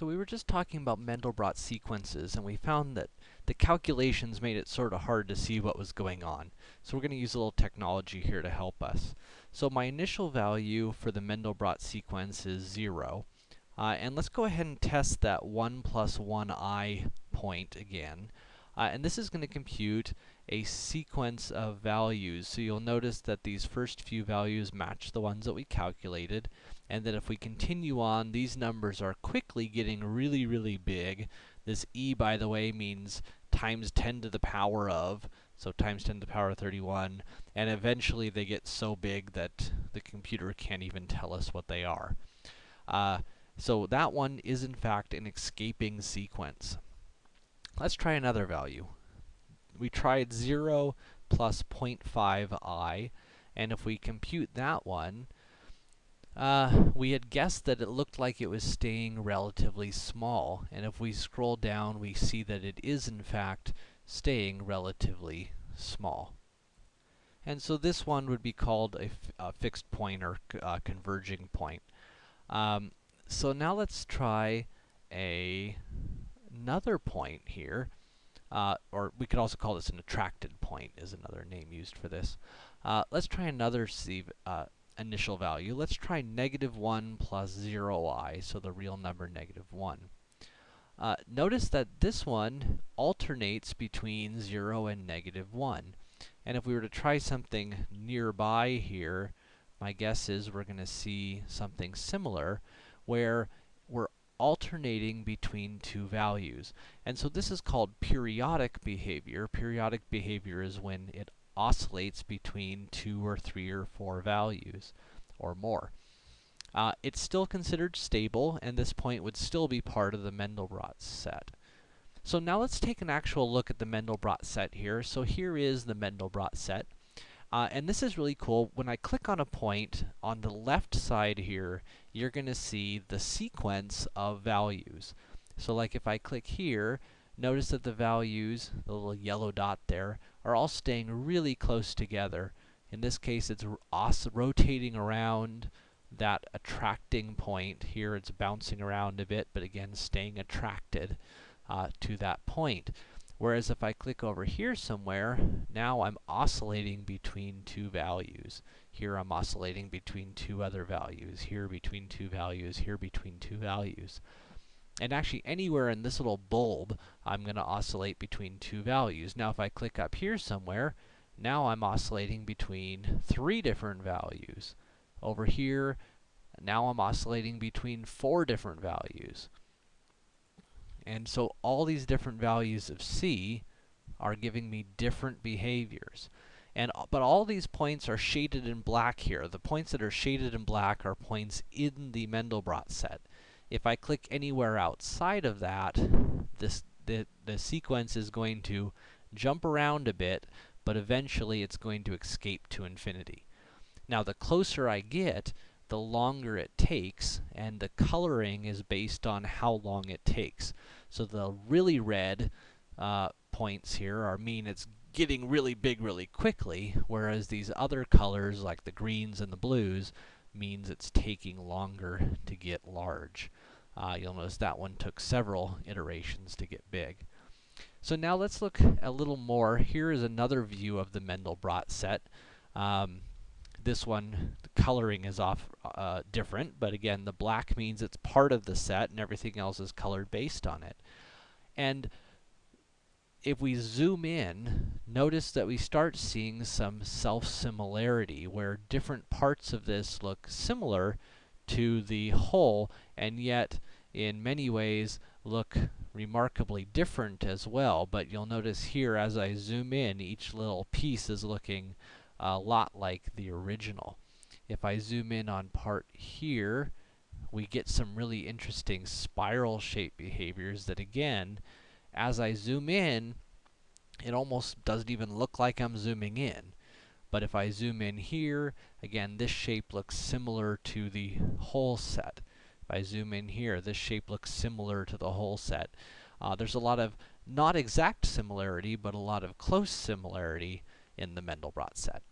So we were just talking about Mandelbrot sequences, and we found that the calculations made it sort of hard to see what was going on. So we're going to use a little technology here to help us. So my initial value for the Mandelbrot sequence is 0. Uh, and let's go ahead and test that 1 plus 1i point again. Uh, and this is going to compute a sequence of values. So you'll notice that these first few values match the ones that we calculated, and that if we continue on, these numbers are quickly getting really, really big. This e, by the way, means times 10 to the power of, so times 10 to the power of 31, and eventually they get so big that the computer can't even tell us what they are. Uh, so that one is in fact an escaping sequence. Let's try another value. We tried 0 plus 0.5i, and if we compute that one, uh, we had guessed that it looked like it was staying relatively small, and if we scroll down, we see that it is in fact staying relatively small. And so this one would be called a, fixed point or uh, converging point. Um, so now let's try a another point here, uh, or we could also call this an attracted point is another name used for this. Uh, let's try another C, uh, initial value. Let's try negative 1 plus 0i, so the real number negative 1. Uh, notice that this one alternates between 0 and negative 1. And if we were to try something nearby here, my guess is we're going to see something similar, where we're alternating between two values. And so this is called periodic behavior. Periodic behavior is when it oscillates between two or three or four values or more. Uh, it's still considered stable, and this point would still be part of the Mandelbrot set. So now let's take an actual look at the Mandelbrot set here. So here is the Mandelbrot set. Uh, and this is really cool. When I click on a point, on the left side here, you're going to see the sequence of values. So like if I click here, notice that the values, the little yellow dot there, are all staying really close together. In this case, it's rotating around that attracting point. Here it's bouncing around a bit, but again, staying attracted uh, to that point. Whereas if I click over here somewhere, now I'm oscillating between two values. Here I'm oscillating between two other values, here between two values, here between two values. And actually anywhere in this little bulb, I'm going to oscillate between two values. Now if I click up here somewhere, now I'm oscillating between three different values. Over here, now I'm oscillating between four different values. And so all these different values of c are giving me different behaviors. And, uh, but all these points are shaded in black here. The points that are shaded in black are points in the Mandelbrot set. If I click anywhere outside of that, this, the, the sequence is going to jump around a bit, but eventually it's going to escape to infinity. Now, the closer I get, the longer it takes, and the coloring is based on how long it takes. So the really red uh, points here are mean it's getting really big really quickly, whereas these other colors, like the greens and the blues, means it's taking longer to get large. Uh, you'll notice that one took several iterations to get big. So now let's look a little more. Here is another view of the Mandelbrot set. Um, this one, the coloring is off uh, different, but again, the black means it's part of the set and everything else is colored based on it. And if we zoom in, notice that we start seeing some self-similarity, where different parts of this look similar to the whole, and yet, in many ways, look remarkably different as well. But you'll notice here, as I zoom in, each little piece is looking a lot like the original. If I zoom in on part here, we get some really interesting spiral shape behaviors that again, as I zoom in, it almost doesn't even look like I'm zooming in. But if I zoom in here, again, this shape looks similar to the whole set. If I zoom in here, this shape looks similar to the whole set. Uh, there's a lot of not exact similarity, but a lot of close similarity in the Mandelbrot set.